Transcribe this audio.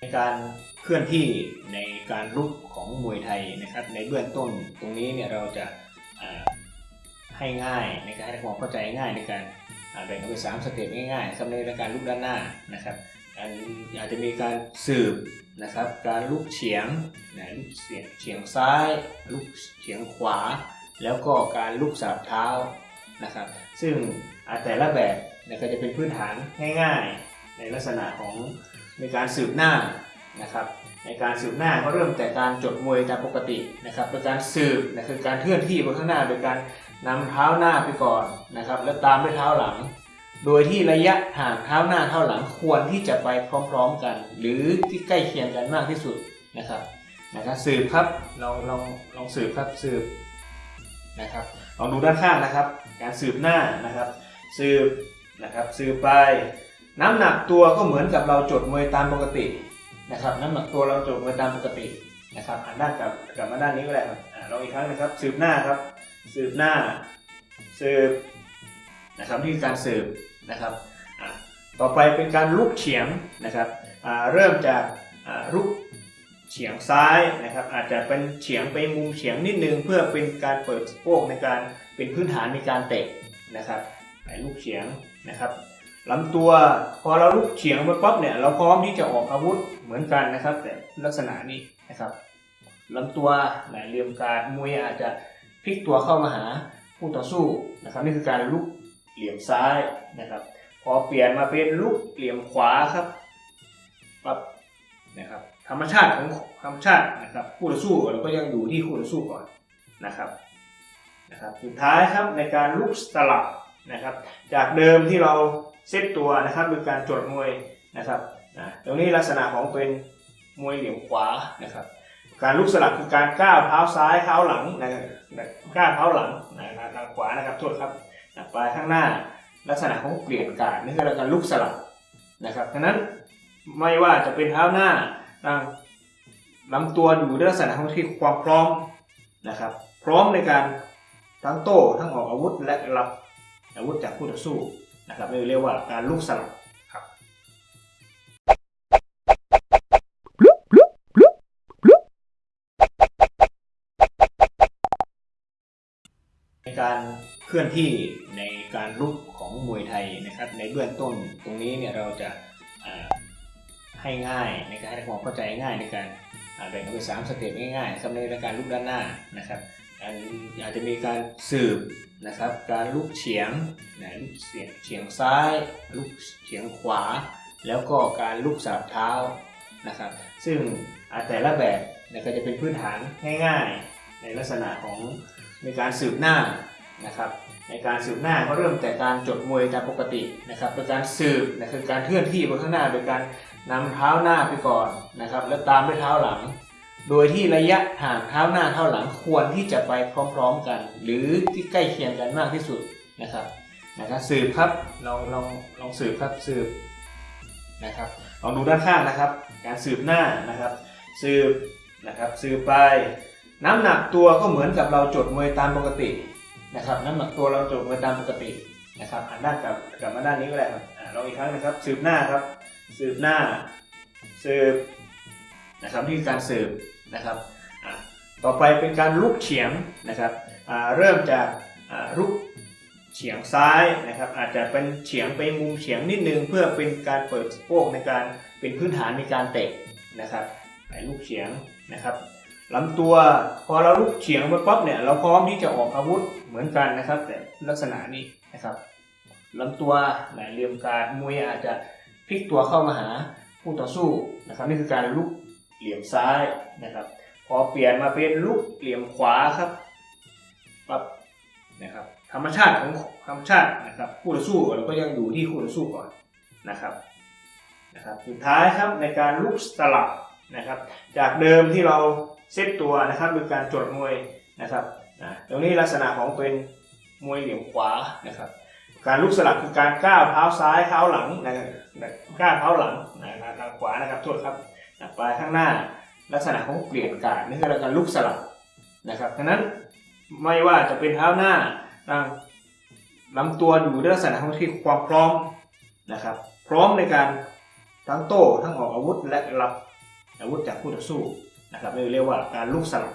ในการเคลื่อนที่ในการลุกของมวยไทยนะครับ ในเบื้องต้นตรงนี้เนี่ยเราจะาให้ง่ายในการให้ความเข้าใจง่ายในการแบ่งออกเป็นสามสเต็ปง่ายๆสำหรับในการลุกด้านหน้านะครับอาจจะมีการสืบนะครับ การลุกเฉียงนะลุกเฉียงเฉียงซ้าย ลุกเฉียงขวา แล้วก็การลุกสาบเท้านะครับ ซึ่งแต่ละแบบเนี่ยก็จะเป็นพื้นฐานง่าย ๆ ในลักษณะของ ในการสืบหน้านะครับในการสืบหน้าก็เริ่มแต่การจดมวยตามปกตินะครับโดยการสืบนะคือการเคลื่อนที่บนข้างหน้า โดยการนำเท้าหน้าไปก่อนนะครับ แล้วตามด้วยเท้าหลัง โดยที่ระยะห่างเท้าหน้าเท้าหลังควรที่จะไปพร้อมๆกัน หรือที่ใกล้เคียงกันมากที่สุดนะครับนะครับสืบครับลองลองลองสืบครับสืบนะครับลองดูด้านข้างนะครับ การสืบหน้านะครับ สืบนะครับสืบไป น้ำหนักตัวก็เหมือนกับเราจดมวยตามปกตินะครับ น้ำหนักตัวเราจดมวยตามปกตินะครับหันด้านกลับกลับมาด้านนี้ก็ได้ครับอ่าลองอีกครั้งนะครับ สืบหน้าครับ สืบหน้า สืบนะครับนี่คือการสืบนะครับต่อไปเป็นการลุกเฉียงนะครับเริ่มจากลุกเฉียงซ้ายนะครับ อาจจะเป็นเฉียงไปมุมเฉียงนิดนึง เพื่อเป็นการเปิดสะโพกในการเป็นพื้นฐานในการเตะนะครับลุกเฉียงนะครับ ลำตัวพอเราลุกเฉียงไปปั๊บเนี่ยเราพร้อมที่จะออกอาวุธเหมือนกันนะครับ แต่ลักษณะนี้นะครับลำตัวแหมเหลี่ยมการมวยอาจจะพลิกตัวเข้ามาหาผู้ต่อสู้นะครับ นี่คือการลุกเหลี่ยมซ้ายนะครับ พอเปลี่ยนมาเป็นลุกเหลี่ยมขวาครับปั๊บนะครับ ธรรมชาติของธรรมชาตินะครับคู่ต่อสู้เราก็ยังอยู่ที่คู่ต่อสู้ก่อนนะครับนะครับ สุดท้ายครับในการลุกสลับนะครับ จากเดิมที่เรา เซตตัวนะครับโดยการจดมวยนะครับนะตรงนี้ลักษณะของเป็นมวยเหลี่ยมขวานะครับ การลุกสลับคือการก้าวเท้าซ้ายเท้าหลังนะก้าวเท้าหลังนะครับทางขวานะครับโทษครับนะไปข้างหน้าลักษณะของเปลี่ยนการนี่คือการลุกสลับนะครับฉะนั้นไม่ว่าจะเป็นเท้าหน้าทางลำตัวอยู่ในลักษณะของที่ความพร้อมนะครับ พร้อมในการทั้งโต้ทั้งออกอาวุธและรับอาวุธจากคู่ต่อสู้ นะครับเรียกว่าการลุกสลับครับในการเคลื่อนที่ในการลุกของมวยไทยนะครับ ในเบื้องต้นตรงนี้เนี่ยเราจะอ่าให้ง่ายในการให้ความเข้าใจง่ายในการอ่าแบ่งออกเป็นสามสเต็ปง่ายๆสำหรับในการลุกด้านหน้านะครับ อาจจะมีการสืบนะครับ การลุกเฉียงนะลุกเฉียงเฉียงซ้าย ลุกเฉียงขวา แล้วก็การลุกสาบเท้านะครับ ซึ่งอาแต่ละแบบนี่ยก็จะเป็นพื้นฐานง่าย ๆ ในลักษณะของในการสืบหน้านะครับในการสืบหน้าก็เริ่มแต่การจดมวยตามปกตินะครับโดยการสืบนะคือการเคลื่อนที่บนข้างหน้าโดยการนำเท้าหน้าไปก่อนนะครับ แล้วตามด้วยเท้าหลัง โดยที่ระยะห่างเท้าหน้าเท้าหลังควรที่จะไปพร้อมๆกัน หรือที่ใกล้เคียงกันมากที่สุดนะครับนะครับสืบครับลองลองลองสืบครับสืบนะครับลองดูด้านข้างนะครับ การสืบหน้านะครับ สืบนะครับสืบไป น้ำหนักตัวก็เหมือนกับเราจดมวยตามปกตินะครับ น้ำหนักตัวเราจดมวยตามปกตินะครับหันด้านกลับกลับมาด้านนี้ก็ได้ครับลองอีกครั้งนะครับ สืบหน้าครับ สืบหน้า สืบนะครับนี่คือการสืบ นะครับต่อไปเป็นการลุกเฉียงนะครับเริ่มจากลุกเฉียงซ้ายนะครับอาจจะเป็นเฉียงไปมุมเฉียงนิดนึง เพื่อเป็นการเปิดสะโพกในการเป็นพื้นฐานในการเตะนะครับไปลุกเฉียงนะครับลำตัวพอเราลุกเฉียงไปปั๊บเนี่ยเราพร้อมที่จะออกอาวุธเหมือนกันนะครับ แต่ลักษณะนี้นะครับลำตัวแหมเหลี่ยมการมวยอาจจะพลิกตัวเข้ามาหาผู้ต่อสู้นะครับนี่คือการลุก เหลี่ยมซ้ายนะครับ พอเปลี่ยนมาเป็นลุกเหลี่ยมขวาครับปั๊บนะครับ ธรรมชาติของธรรมชาตินะครับคู่ต่อสู้เราก็ยังอยู่ที่คู่ต่อสู้ก่อนนะครับนะครับ สุดท้ายครับในการลุกสลับนะครับ จากเดิมที่เราเซตตัวนะครับโดยการจดมวยนะครับนะตรงนี้ลักษณะของเป็นมวยเหลี่ยมขวานะครับการลุกสลับคือการก้าวเท้าซ้ายเท้าหลังนะก้าวเท้าหลังนะครับทางขวานะครับโทษครับ นะไปข้างหน้า ลักษณะของเปลี่ยนการนี่คือการลุกสลับนะครับฉะนั้นไม่ว่าจะเป็นเท้าหน้าทางลำตัวอยู่ในลักษณะของที่ความพร้อมนะครับ พร้อมในการทั้งโต้ทั้งออกอาวุธและรับอาวุธจากคู่ต่อสู้นะครับเรียกว่าการลุกสลับ